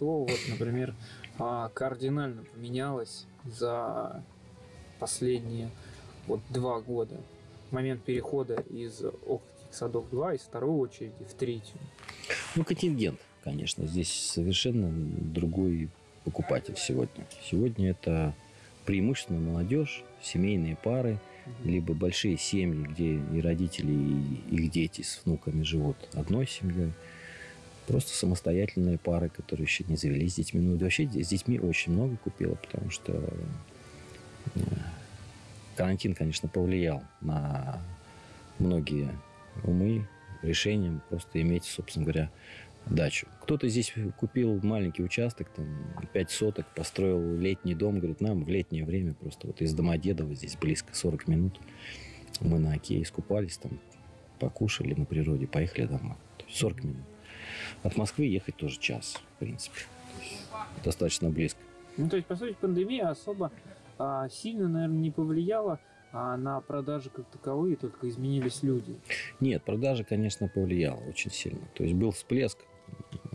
что, вот, например, а, кардинально поменялось за последние вот два года? Момент перехода из Окрутских садов 2 из второй очереди в третью. Ну, контингент, конечно. Здесь совершенно другой покупатель сегодня. Сегодня это преимущественно молодежь, семейные пары, либо большие семьи, где и родители, и их дети с внуками живут одной семьей. Просто самостоятельные пары, которые еще не завелись с детьми. Ну, вообще с детьми очень много купила, потому что э, карантин, конечно, повлиял на многие умы, решением просто иметь, собственно говоря, дачу. Кто-то здесь купил маленький участок, там, 5 соток, построил летний дом, говорит, нам в летнее время просто вот из Домодедова здесь близко 40 минут. Мы на оке искупались, там, покушали на природе, поехали домой. То есть 40 минут. От Москвы ехать тоже час, в принципе. Достаточно близко. Ну, то есть, по сути, пандемия особо а, сильно, наверное, не повлияла а на продажи как таковые, только изменились люди. Нет, продажи, конечно, повлияло очень сильно. То есть был всплеск,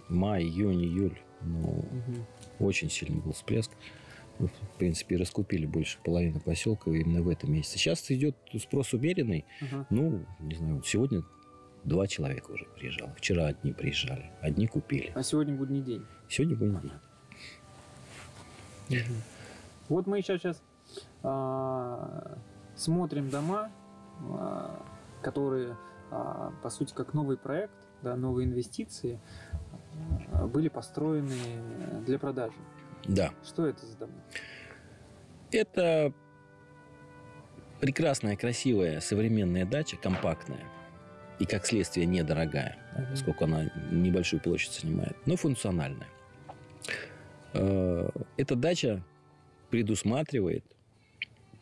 май, июнь, июль, ну, угу. очень сильный был всплеск. В принципе, раскупили больше половины поселка именно в этом месяце. Сейчас идет спрос умеренный. Угу. Ну, не знаю, сегодня два человека уже приезжало. Вчера одни приезжали, одни купили. А сегодня будний день? Сегодня будний день. Угу. Вот мы сейчас, сейчас а, смотрим дома, а, которые, а, по сути, как новый проект, да, новые инвестиции, были построены для продажи. Да. Что это за дома? Это прекрасная, красивая, современная дача, компактная и, как следствие, недорогая, mm-hmm. поскольку она небольшую площадь занимает, но функциональная. Э, эта дача предусматривает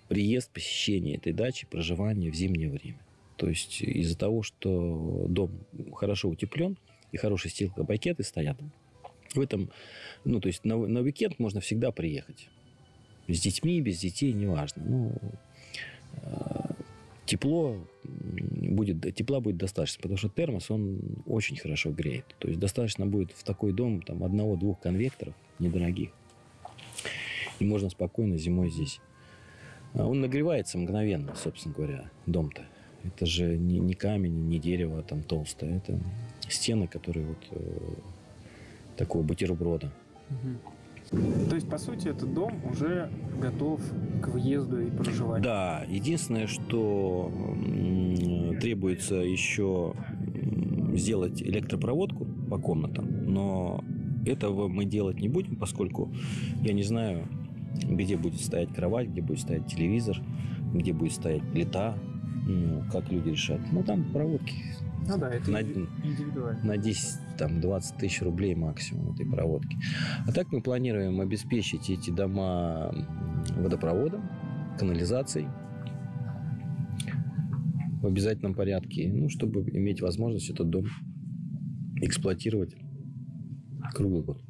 приезд, посещение этой дачи, проживание в зимнее время. То есть из-за того, что дом хорошо утеплен и хорошие стеклопакеты стоят, в этом, ну, то есть на, на уикенд можно всегда приехать. С детьми, без детей, неважно. Ну, э, тепло будет, тепла будет достаточно, потому что термос, он очень хорошо греет. То есть достаточно будет в такой дом там одного-двух конвекторов недорогих. И можно спокойно зимой здесь. А он нагревается мгновенно, собственно говоря, дом-то. Это же не, не камень, не дерево там толстое. Это стены, которые вот э, такого бутерброда. Угу. То есть, по сути, этот дом уже готов к въезду и проживанию? Да. Единственное, что требуется еще сделать электропроводку по комнатам, но этого мы делать не будем, поскольку я не знаю, где будет стоять кровать, где будет стоять телевизор, где будет стоять плита, ну, как люди решат. Ну, там проводки. Ну да, это на, индивидуально. На 10, там, 20 тысяч рублей максимум этой проводки. А так мы планируем обеспечить эти дома водопроводом, канализацией в обязательном порядке, ну, чтобы иметь возможность этот дом эксплуатировать круглый год.